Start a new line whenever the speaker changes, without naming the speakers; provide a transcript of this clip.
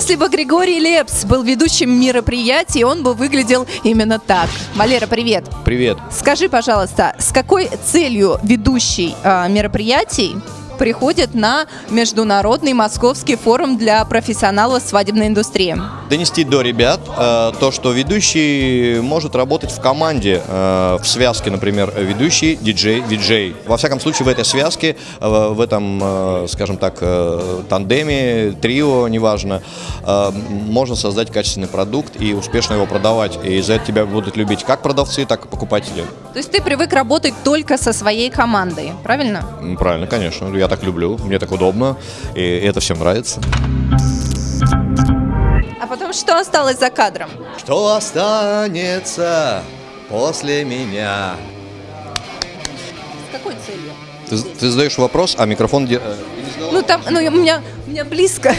Если бы Григорий Лепс был ведущим мероприятий, он бы выглядел именно так. Валера, привет.
Привет.
Скажи, пожалуйста, с какой целью ведущий а, мероприятий приходит на Международный Московский форум для профессионалов свадебной индустрии?
Донести до ребят э, то, что ведущий может работать в команде, э, в связке, например, ведущий, диджей, виджей. Во всяком случае, в этой связке, э, в этом, э, скажем так, э, тандеме, трио, неважно, э, можно создать качественный продукт и успешно его продавать. И за это тебя будут любить как продавцы, так и покупатели.
То есть ты привык работать только со своей командой, правильно?
Правильно, конечно. Я так люблю, мне так удобно, и это всем нравится.
А потом что осталось за кадром?
Что останется после меня?
С какой целью?
Ты, ты задаешь вопрос, а микрофон... де- э,
Ну там, ну у меня, у меня близко.